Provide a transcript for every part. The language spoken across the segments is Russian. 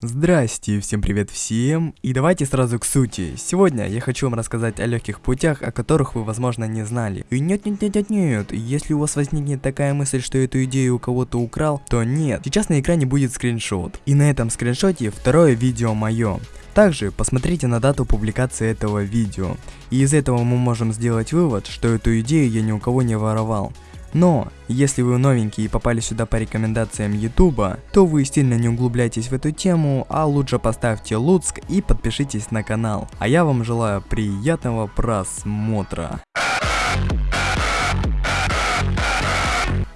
Здрасте, всем привет всем, и давайте сразу к сути. Сегодня я хочу вам рассказать о легких путях, о которых вы возможно не знали. И нет, нет, нет, нет, нет, если у вас возникнет такая мысль, что эту идею у кого-то украл, то нет. Сейчас на экране будет скриншот, и на этом скриншоте второе видео мое. Также посмотрите на дату публикации этого видео, и из этого мы можем сделать вывод, что эту идею я ни у кого не воровал. Но, если вы новенький и попали сюда по рекомендациям ютуба, то вы сильно не углубляйтесь в эту тему, а лучше поставьте луцк и подпишитесь на канал. А я вам желаю приятного просмотра.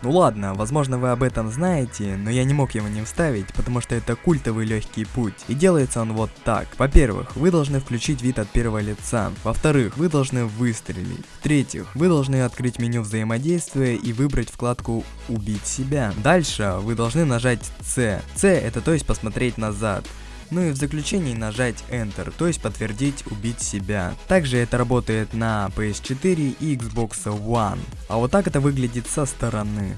Ну ладно, возможно вы об этом знаете, но я не мог его не вставить, потому что это культовый легкий путь. И делается он вот так. Во-первых, вы должны включить вид от первого лица. Во-вторых, вы должны выстрелить. В-третьих, вы должны открыть меню взаимодействия и выбрать вкладку «Убить себя». Дальше вы должны нажать C. C это то есть посмотреть назад. Ну и в заключении нажать Enter, то есть подтвердить убить себя. Также это работает на PS4 и Xbox One. А вот так это выглядит со стороны.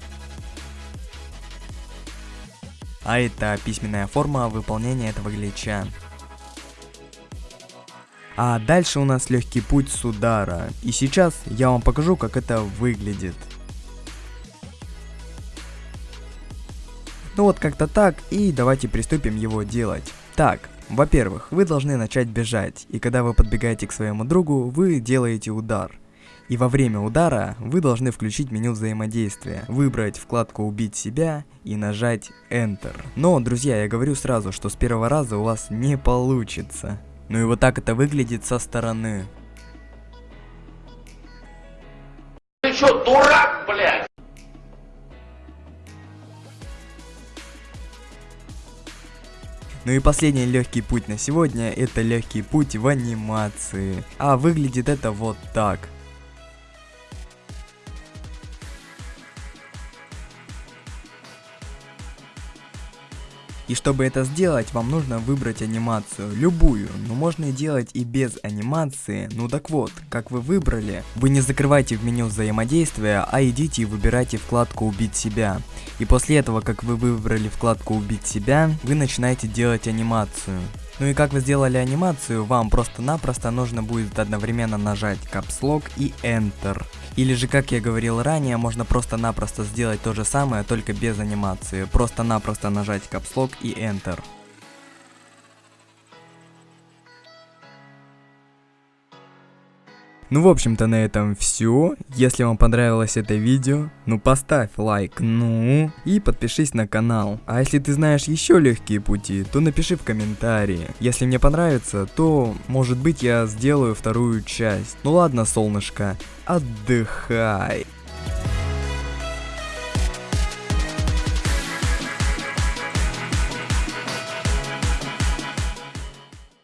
А это письменная форма выполнения этого глича. А дальше у нас легкий путь с удара. И сейчас я вам покажу, как это выглядит. Ну вот как-то так, и давайте приступим его делать. Так, во-первых, вы должны начать бежать, и когда вы подбегаете к своему другу, вы делаете удар. И во время удара вы должны включить меню взаимодействия, выбрать вкладку «Убить себя» и нажать Enter. Но, друзья, я говорю сразу, что с первого раза у вас не получится. Ну и вот так это выглядит со стороны. Ты что, дурак, блядь? Ну и последний легкий путь на сегодня, это легкий путь в анимации. А выглядит это вот так. И чтобы это сделать, вам нужно выбрать анимацию, любую, но можно и делать и без анимации. Ну так вот, как вы выбрали, вы не закрывайте в меню взаимодействия, а идите и выбирайте вкладку «Убить себя». И после этого, как вы выбрали вкладку «Убить себя», вы начинаете делать анимацию. Ну и как вы сделали анимацию, вам просто-напросто нужно будет одновременно нажать Caps Lock и Enter. Или же, как я говорил ранее, можно просто-напросто сделать то же самое, только без анимации. Просто-напросто нажать Caps Lock и Enter. Ну, в общем-то, на этом все. Если вам понравилось это видео, ну поставь лайк, ну, и подпишись на канал. А если ты знаешь еще легкие пути, то напиши в комментарии. Если мне понравится, то, может быть, я сделаю вторую часть. Ну ладно, солнышко, отдыхай.